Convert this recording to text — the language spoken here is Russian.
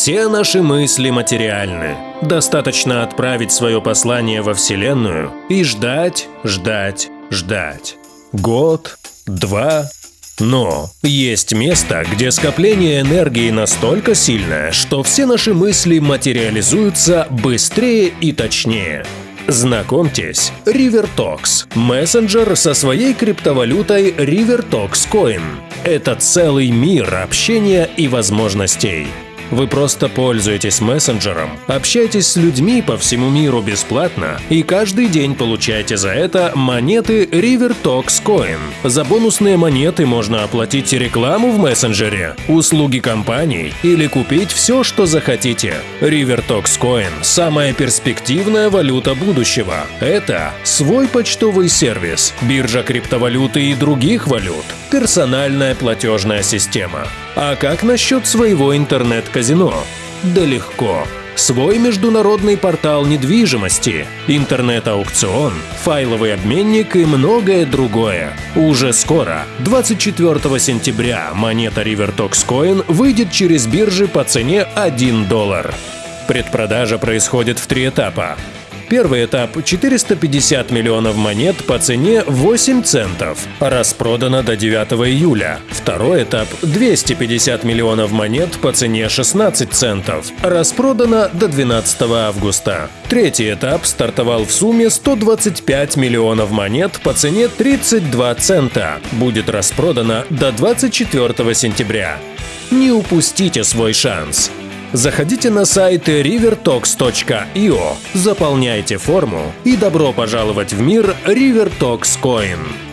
Все наши мысли материальны. Достаточно отправить свое послание во Вселенную и ждать, ждать, ждать. Год, два. Но есть место, где скопление энергии настолько сильное, что все наши мысли материализуются быстрее и точнее. Знакомьтесь, RiverTox – мессенджер со своей криптовалютой RiverTox Coin. Это целый мир общения и возможностей. Вы просто пользуетесь мессенджером, общаетесь с людьми по всему миру бесплатно и каждый день получаете за это монеты River Talks Coin. За бонусные монеты можно оплатить рекламу в мессенджере, услуги компаний или купить все, что захотите. River Talks Coin – самая перспективная валюта будущего. Это свой почтовый сервис, биржа криптовалюты и других валют, персональная платежная система. А как насчет своего интернет-казино? Да легко. Свой международный портал недвижимости, интернет-аукцион, файловый обменник и многое другое. Уже скоро, 24 сентября, монета RiverTox выйдет через биржи по цене 1 доллар. Предпродажа происходит в три этапа. Первый этап – 450 миллионов монет по цене 8 центов. Распродано до 9 июля. Второй этап – 250 миллионов монет по цене 16 центов. Распродано до 12 августа. Третий этап стартовал в сумме 125 миллионов монет по цене 32 цента. Будет распродано до 24 сентября. Не упустите свой шанс. Заходите на сайт rivertox.io, заполняйте форму и добро пожаловать в мир RiverTox Coin.